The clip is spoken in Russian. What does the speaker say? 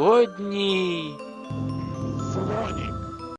Великодній. Соні.